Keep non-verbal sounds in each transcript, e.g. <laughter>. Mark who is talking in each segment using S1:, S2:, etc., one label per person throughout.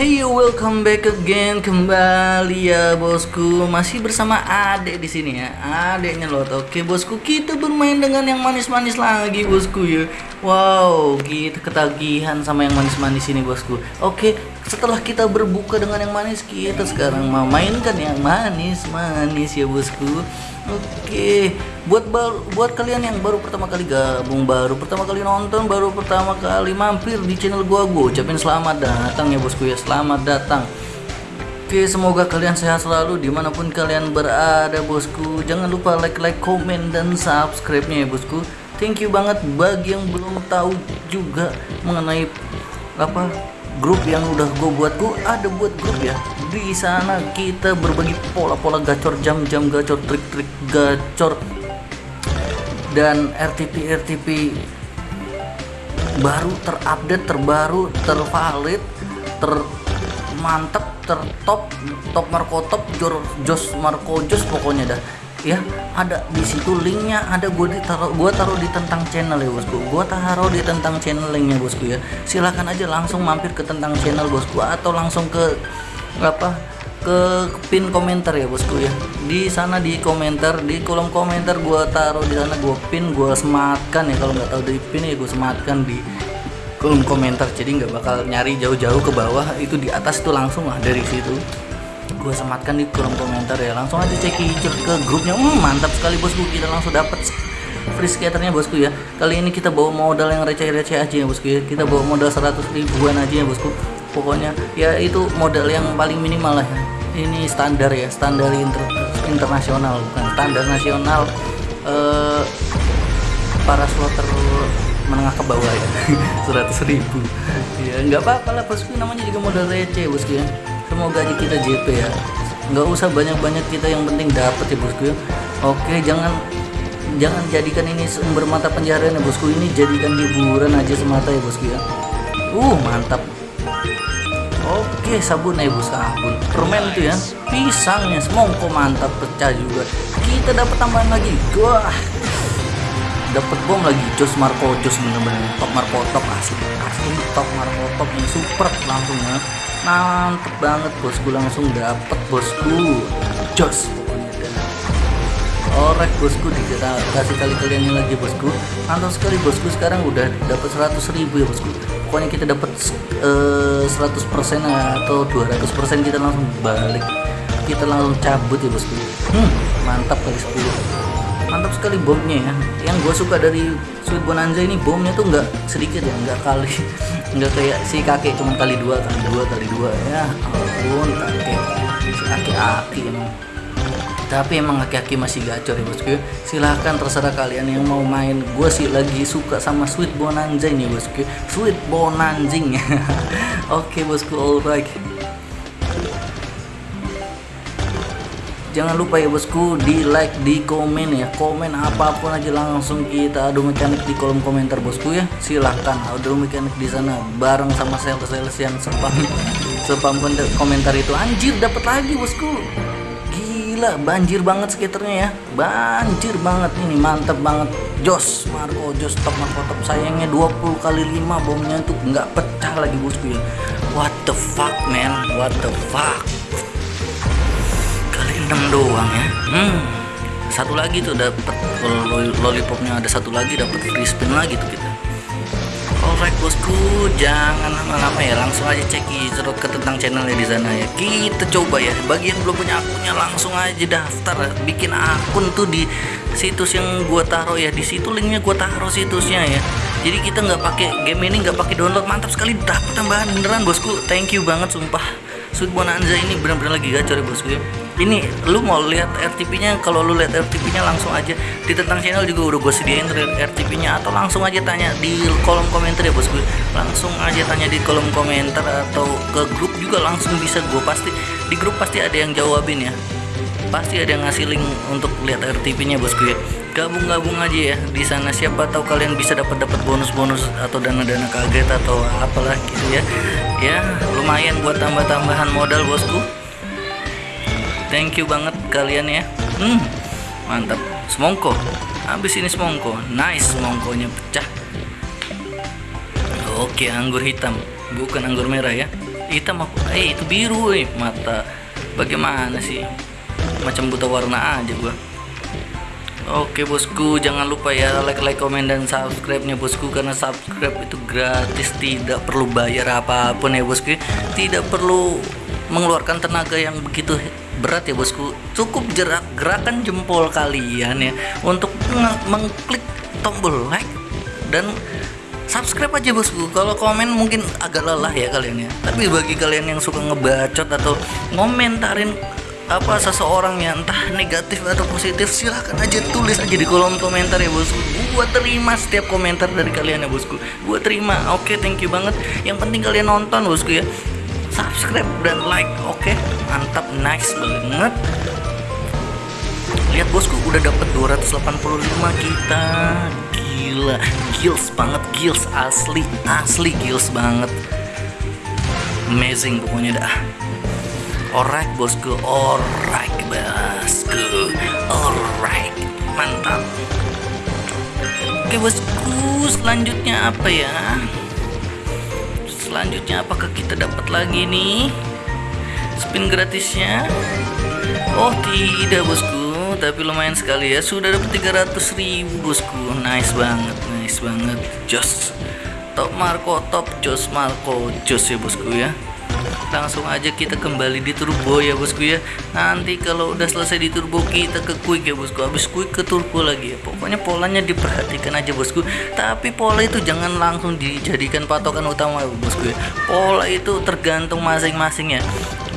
S1: Hey welcome back again. Kembali ya bosku. Masih bersama adek di sini ya. Adeknya lot. Oke bosku kita bermain dengan yang manis-manis lagi bosku ya. Wow kita ketagihan sama yang manis-manis ini bosku. Oke setelah kita berbuka dengan yang manis kita sekarang mau mainkan yang manis-manis ya bosku Oke, buat baru, buat kalian yang baru pertama kali gabung, baru pertama kali nonton, baru pertama kali mampir di channel gua, gua ucapin selamat datang ya bosku ya, selamat datang. Oke, semoga kalian sehat selalu di mana pun kalian berada bosku. Jangan lupa like, like, komen dan subscribe-nya ya bosku. Thank you banget bagi yang belum tahu juga mengenai apa grup yang udah gue buat gue ada buat grup ya. Di sana kita berbagi pola-pola gacor jam-jam gacor trik-trik gacor dan RTP RTP baru terupdate terbaru tervalid ter mantep tertop top marco top jos marco jos pokoknya dah ya ada di situ linknya ada gue ditaruh gue taruh di tentang channel ya bosku. Gue taruh di tentang channel linknya bosku ya. Silahkan aja langsung mampir ke tentang channel bosku atau langsung ke apa ke pin komentar ya bosku ya. Di sana di komentar di kolom komentar gue taruh di sana gue pin gue sematkan ya. Kalau nggak tahu di pin ya gue sematkan di kolom komentar. Jadi nggak bakal nyari jauh-jauh ke bawah. Itu di atas itu langsung lah dari situ gue sematkan di kolom komentar ya. Langsung aja cek ke grupnya. Hmm, mantap sekali bosku. Kita langsung dapat free skaternya bosku ya. Kali ini kita bawa modal yang receh-receh aja ya bosku ya. Kita bawa modal 100 ribuan aja ya bosku. Pokoknya ya itu modal yang paling minimal lah ya. Ini standar ya standar inter internasional bukan standar nasional eh, para slotter menengah ke bawah ya. <laughs> 100 ribu. Ya nggak apa-apa lah bosku. Namanya juga modal receh bosku ya semoga aja kita JP ya. Nggak usah banyak-banyak kita yang penting dapat ya bosku ya. Oke jangan jangan jadikan ini sumber mata pencaharian ya bosku. Ini jadikan hiburan aja semata ya bosku ya. Uh mantap. Oke sabun ya bos. Sabun. Permen itu ya. Pisangnya semongko mantap pecah juga. Kita dapat tambahan lagi. Wah dapat bom lagi. Jos marco jos bener-bener. Top marco top asli. Asli top marco top yang super langsung ya mantep banget bosku. Langsung dapet bosku. Jos pokoknya. Orek bosku. Kasih kali kalian lagi bosku. Mantap sekali bosku. Sekarang udah dapat 100 ribu ya bosku. Pokoknya kita dapat uh, 100% atau 200% kita langsung balik. Kita langsung cabut ya bosku. Hmm, mantap kali 10 mantap sekali bomnya ya. Yang gue suka dari Sweet Bonanza ini bomnya tuh nggak sedikit ya nggak kali. <laughs> Nggak kayak si kakek cuma kali dua kali dua kali dua. Ya ampun kakek. Si aki-aki emang. Tapi emang aki-aki masih gacor ya bosku. Silahkan terserah kalian yang mau main. Gue sih lagi suka sama Sweet Bonanza ini bosku. Sweet Bonanjing <laughs> oke bosku alright jangan lupa ya bosku di like di komen ya. Komen apa pun aja langsung kita adu mekanik di kolom komentar bosku ya. Silahkan adu mekanik di sana bareng sama sales-sales yang spam spam <laughs> komentar itu. Anjir dapat lagi bosku. Gila banjir banget skaternya ya. Banjir banget ini mantep banget. Jos Marco jos top Marco top. Sayangnya 20 kali 5 bomnya tuh nggak pecah lagi bosku ya. What the fuck man? What the fuck 6 doang ya. Hmm. Satu lagi tuh dapat lollipopnya ada satu lagi dapat free spin lagi tuh kita. Alright bosku jangan lama-lama ya langsung aja cek cerut ke tentang channelnya di sana ya. Kita coba ya bagi yang belum punya akunnya langsung aja daftar bikin akun tuh di situs yang gua taruh ya di situ linknya gua taruh situsnya ya. Jadi kita nggak pakai game ini nggak pakai download mantap sekali dapat tambahan beneran bosku. Thank you banget sumpah Sweet Bonanza ini benar-benar lagi gacor ya bosku ya. Ini lu mau lihat RTP nya kalau lu lihat RTP nya langsung aja. Di tentang channel juga udah gue sediain RTP nya atau langsung aja tanya di kolom komentar ya bosku langsung aja tanya di kolom komentar atau ke grup juga langsung bisa gue pasti. Di grup pasti ada yang jawabin ya pasti ada yang ngasih link untuk lihat RTP nya bosku ya. Gabung-gabung aja ya. Di sana siapa tahu kalian bisa dapat dapat bonus-bonus atau dana-dana kaget atau apalah gitu ya. Ya lumayan buat tambah-tambahan modal bosku. Thank you banget kalian ya. Hmm mantap. Semongko. Habis ini semongko. Nice semongkonya pecah. Oke anggur hitam. Bukan anggur merah ya. Hitam apa? Eh itu biru eh mata. Bagaimana sih macam buta warna aja gua. Oke bosku jangan lupa ya like like komen dan subscribe nya bosku karena subscribe itu gratis tidak perlu bayar apa pun ya bosku. Tidak perlu mengeluarkan tenaga yang begitu berat ya bosku. Cukup gerak gerakan jempol kalian ya untuk mengklik tombol like dan subscribe aja bosku. Kalau komen mungkin agak lelah ya kalian ya. Tapi bagi kalian yang suka ngebacot atau ngomentarin apa seseorang yang entah negatif atau positif silahkan aja tulis aja di kolom komentar ya bosku. Gua terima setiap komentar dari kalian ya bosku. Gua terima oke okay, thank you banget. Yang penting kalian nonton bosku ya. Subscribe dan like oke. Okay? mantap nice banget. Lihat bosku udah dapat 285 kita. Gila gills banget gills asli asli gills banget. Amazing pokoknya dah Alright bosku, alright bosku, alright, mantap. Oke bosku, selanjutnya apa ya? Selanjutnya apakah kita dapat lagi nih spin gratisnya? Oh tidak bosku, tapi lumayan sekali ya. Sudah dapat 300 ribu bosku, nice banget, nice banget, jos. Top Marco, top Jos Marco, jos ya bosku ya langsung aja kita kembali di turbo ya bosku ya. Nanti kalau udah selesai di turbo kita ke quick ya bosku. Habis quick ke turbo lagi ya. Pokoknya polanya diperhatikan aja bosku. Tapi pola itu jangan langsung dijadikan patokan utama ya bosku ya. Pola itu tergantung masing-masing ya.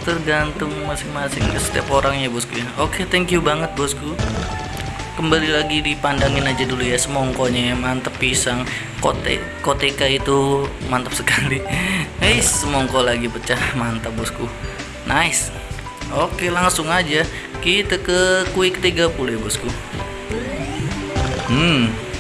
S1: Tergantung masing-masing setiap orangnya bosku ya. Oke thank you banget bosku kembali lagi dipandangin aja dulu ya semongkonya ya mantep pisang. Kote koteka itu mantap sekali. Hey <laughs> semongko lagi pecah mantap bosku. Nice. Oke langsung aja kita ke quick 30 ya bosku. Hmm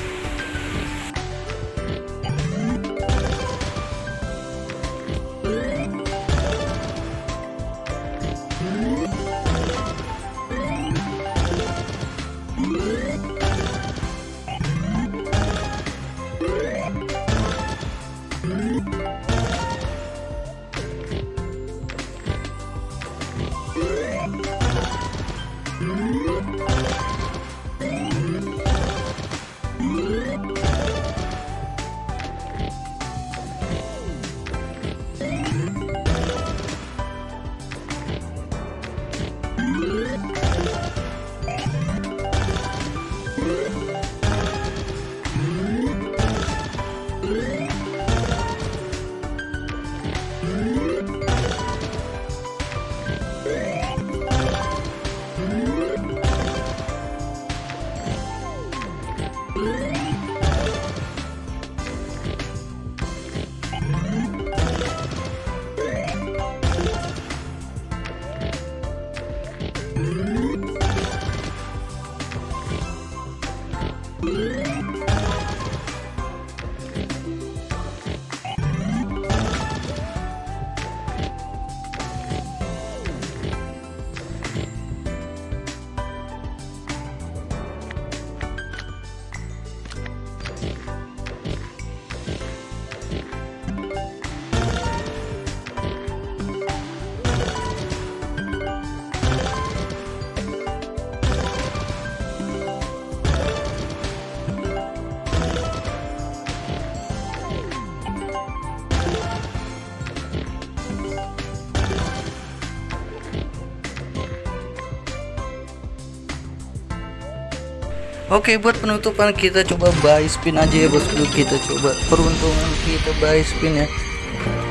S1: Oke buat penutupan kita coba buy spin aja ya bosku. Kita coba peruntungan kita buy spin ya.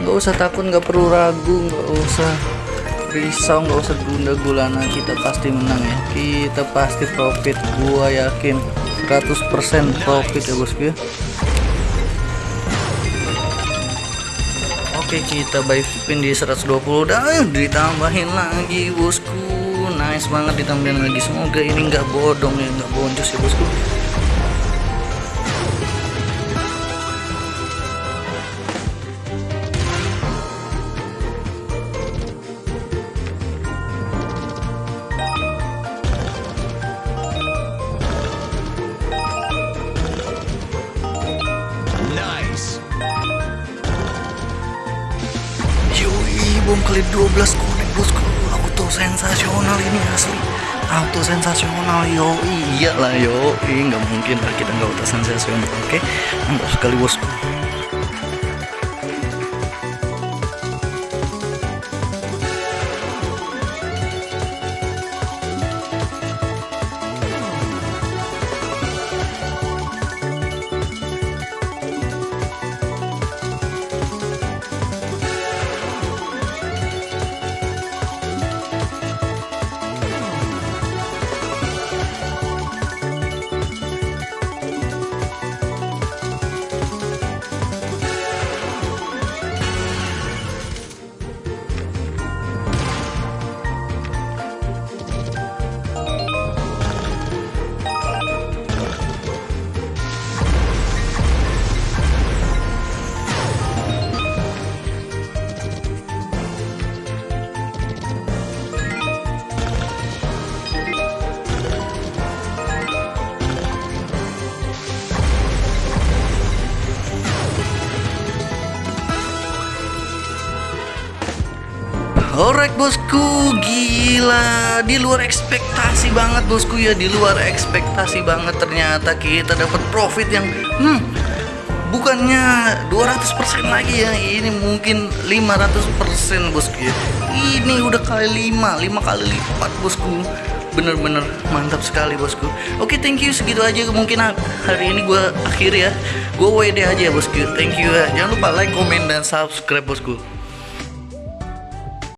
S1: Nggak usah takut nggak perlu ragu nggak usah risau nggak usah gunda gulana. Kita pasti menang ya. Kita pasti profit. Gua yakin 100% profit ya bosku ya. Oke kita buy spin di 120 dan ditambahin lagi bosku semangat di thumbnail lagi. Semoga ini nggak bodong ya nggak boncos ya bosku. Yoi, bom kali 12 konek bosku sensasional ini asli. Auto sensasional yo iyalah yo nggak mungkin lah kita nggak auto sensasional oke? Mantap sekali bosku bosku, gila di luar ekspektasi banget bosku ya, di luar ekspektasi banget ternyata kita dapat profit yang hmm bukannya 200% lagi ya, ini mungkin 500% bosku ya. Ini udah kali 5, 5 kali lipat bosku. Bener-bener mantap sekali bosku. Oke, thank you segitu aja kemungkinan hari ini gue akhir ya. Gue WD aja ya bosku. Thank you ya. Jangan lupa like, komen dan subscribe bosku.